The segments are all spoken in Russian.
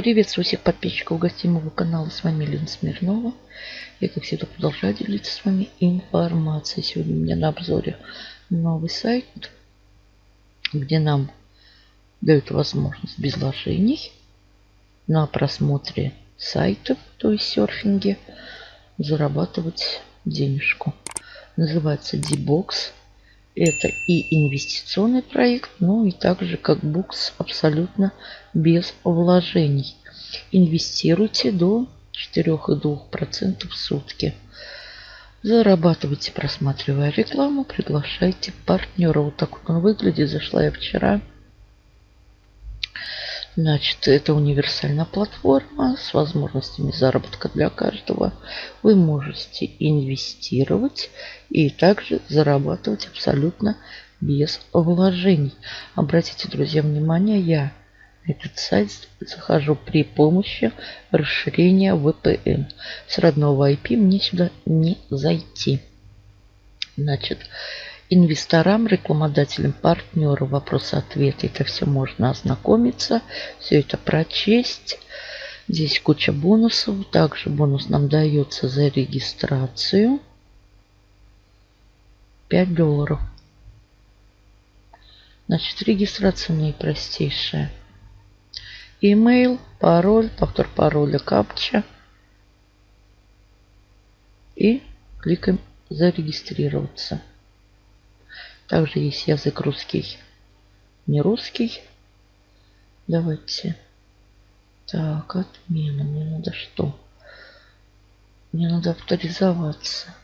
Приветствую всех подписчиков гостей моего канала. С вами Лена Смирнова. Я, как всегда, продолжаю делиться с вами информацией. Сегодня у меня на обзоре новый сайт, где нам дают возможность без вложений на просмотре сайтов, то есть серфинге, зарабатывать денежку. Называется D-Box. Это и инвестиционный проект, ну и также как букс абсолютно без вложений. Инвестируйте до 4,2% в сутки. Зарабатывайте, просматривая рекламу, приглашайте партнера. Вот так вот он выглядит. Зашла я вчера. Значит, это универсальная платформа с возможностями заработка для каждого. Вы можете инвестировать и также зарабатывать абсолютно без вложений. Обратите, друзья, внимание, я этот сайт захожу при помощи расширения VPN. С родного IP мне сюда не зайти. Значит, инвесторам, рекламодателям, партнеру вопросы-ответы. Это все можно ознакомиться, все это прочесть. Здесь куча бонусов. Также бонус нам дается за регистрацию. 5 долларов. Значит, регистрация наипростейшая. Email, пароль, повтор пароля, капча. И кликаем зарегистрироваться. Также есть язык русский, не русский. Давайте. Так, отмена. Мне надо что? Мне надо авторизоваться.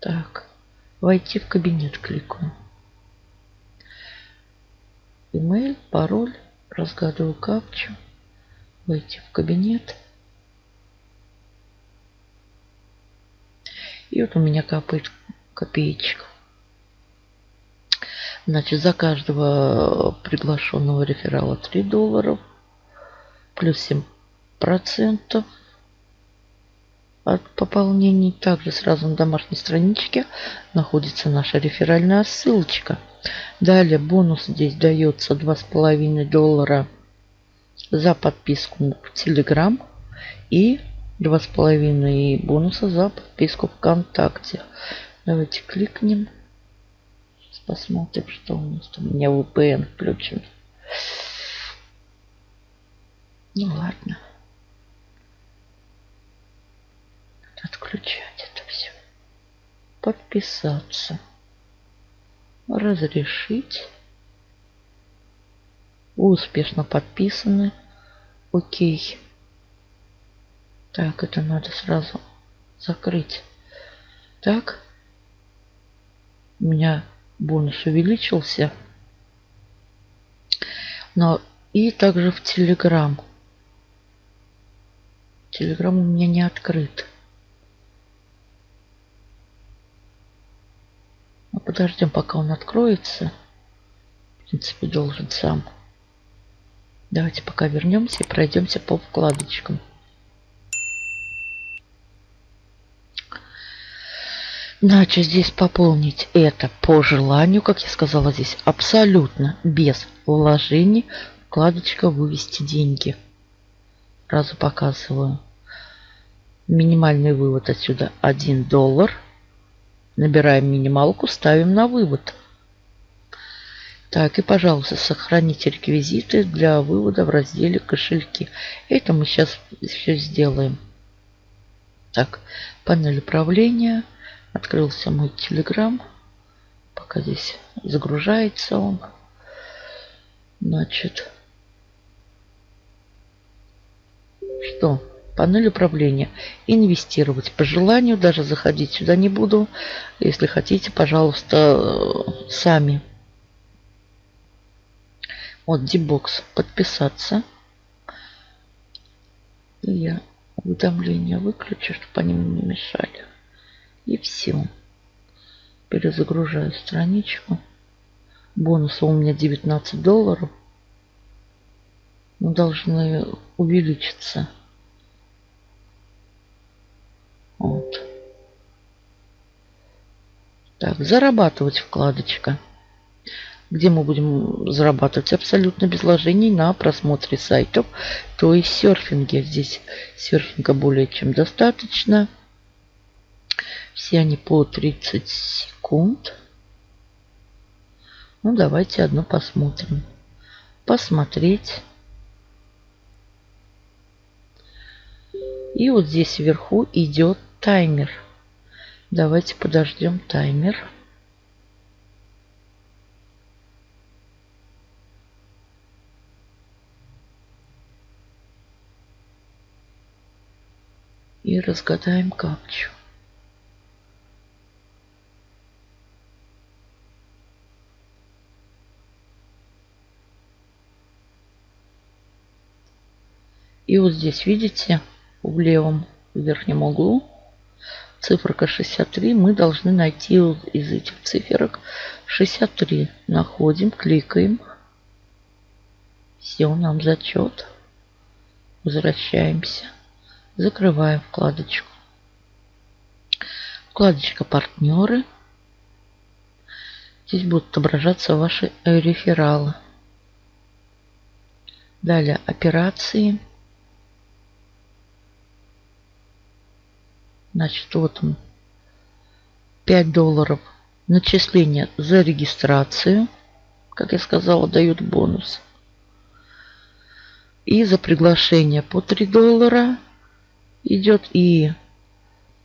Так, войти в кабинет кликаю. Email, пароль, разгадываю капчу. Войти в кабинет. И вот у меня капает копеечка. Значит, за каждого приглашенного реферала 3 долларов. Плюс 7 процентов от пополнений. Также сразу на домашней страничке находится наша реферальная ссылочка. Далее бонус здесь дается 2,5 доллара за подписку в Telegram и Два с половиной бонуса за подписку ВКонтакте. Давайте кликнем. Посмотрим, что у нас там. У меня VPN включен. Ну ладно. Отключать это все. Подписаться. Разрешить. успешно подписаны. Окей. Так, это надо сразу закрыть. Так. У меня бонус увеличился. Но и также в Телеграм. Телеграм у меня не открыт. Ну, подождем, пока он откроется. В принципе, должен сам. Давайте пока вернемся и пройдемся по вкладочкам. Значит, здесь пополнить это по желанию, как я сказала, здесь абсолютно без вложений. Вкладочка «Вывести деньги». Сразу показываю. Минимальный вывод отсюда 1 доллар. Набираем минималку, ставим на вывод. Так, и, пожалуйста, сохраните реквизиты для вывода в разделе «Кошельки». Это мы сейчас все сделаем. Так, панель управления – Открылся мой телеграм. Пока здесь загружается он. Значит, что? Панель управления. Инвестировать по желанию. Даже заходить сюда не буду. Если хотите, пожалуйста, сами. Вот Дибокс. Подписаться. И я уведомления выключу, чтобы они мне не мешали. И все. Перезагружаю страничку. Бонусы у меня 19 долларов. Но должны увеличиться. Вот. Так, зарабатывать вкладочка. где мы будем зарабатывать абсолютно без вложений на просмотре сайтов, то есть серфинге. Здесь серфинга более чем достаточно. Все они по 30 секунд. Ну, давайте одну посмотрим. Посмотреть. И вот здесь вверху идет таймер. Давайте подождем таймер. И разгадаем капчу. И вот здесь, видите, в левом верхнем углу циферка 63. Мы должны найти из этих циферок 63. Находим, кликаем. Все, нам зачет. Возвращаемся. Закрываем вкладочку. Вкладочка «Партнеры». Здесь будут отображаться ваши рефералы. Далее операции. Значит, вот он. 5 долларов начисление за регистрацию. Как я сказала, дают бонус. И за приглашение по 3 доллара идет и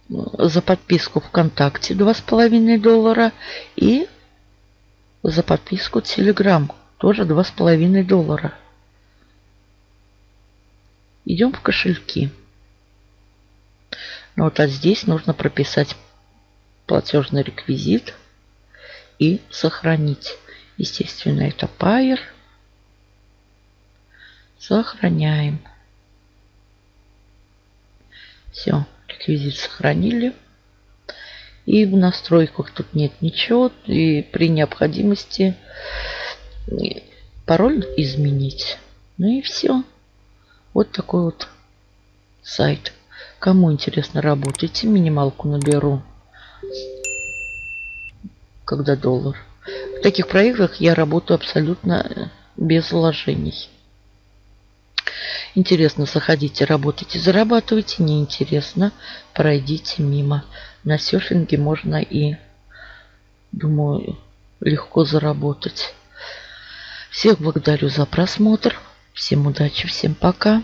за подписку ВКонтакте 2,5 доллара и за подписку Telegram тоже 2,5 доллара. Идем в кошельки. Ну вот а здесь нужно прописать платежный реквизит и сохранить. Естественно, это Pair. Сохраняем. Все, реквизит сохранили. И в настройках тут нет ничего. И при необходимости пароль изменить. Ну и все. Вот такой вот сайт. Кому интересно, работайте. Минималку наберу, когда доллар. В таких проектах я работаю абсолютно без вложений. Интересно, заходите, работайте, зарабатывайте. Неинтересно, пройдите мимо. На серфинге можно и, думаю, легко заработать. Всех благодарю за просмотр. Всем удачи, всем пока.